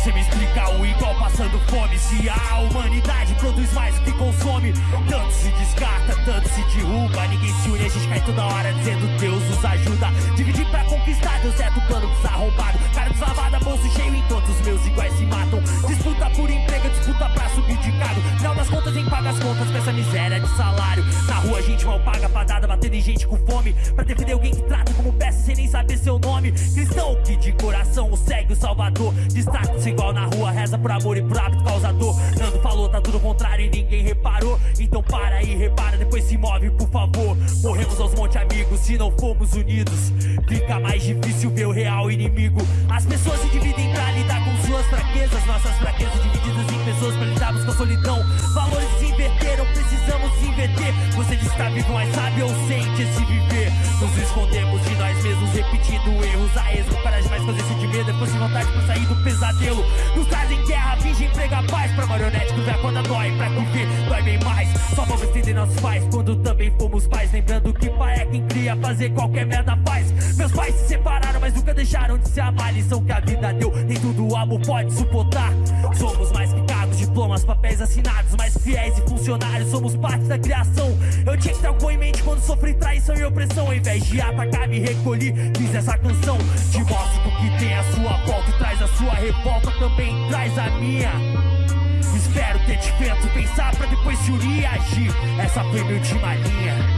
Você me explica o igual passando fome. Se a humanidade produz mais do que consome Tanto se descarta, tanto se derruba. Ninguém se une, a gente cai toda hora dizendo Deus nos ajuda. Dividir pra conquistar, deu certo o plano desarrombado Cara deslavada, bolso cheio enquanto os meus iguais se matam. Disputa por emprego, disputa pra subir de cargo. Final das contas, em paga as contas com essa miséria de salário. Na rua a gente mal paga pra dada, batendo em gente com fome. Pra defender alguém que trata como peça sem nem saber seu nome. Cristão que de o salvador. Destaca-se igual na rua, reza por amor e por hábito causador. Nando falou, tá tudo contrário e ninguém reparou. Então para aí, repara, depois se move por favor. Morremos aos monte amigos se não formos unidos. Fica mais difícil ver o real inimigo. As pessoas se dividem pra lidar com suas fraquezas. Nossas fraquezas divididas em pessoas pra lidarmos com a solidão. Valores se inverteram, precisamos se inverter. Você diz que tá vivo, mas sabe ou sente esse viver Nos escondemos de nós mesmos repetindo erros A esmo, para mais fazer de medo Depois de vontade pra sair do pesadelo. Nos trazem guerra, finge emprego a paz Pra marionete que conta dói, pra viver dói bem mais. Só vamos entender nossos pais quando também fomos pais Lembrando que pai é quem cria, fazer qualquer merda faz deixaram de se amar Lição que a vida deu, nem tudo o amor pode suportar. Somos mais que cargos, diplomas, papéis assinados Mais fiéis e funcionários, somos parte da criação. Eu tinha que ter algo em mente quando sofri traição e opressão. Ao invés de atacar, me recolhi, fiz essa canção. Te mostro o que tem a sua volta e traz a sua revolta. Também traz a minha. Espero ter te feito pensar pra depois se unir e agir Essa foi minha última linha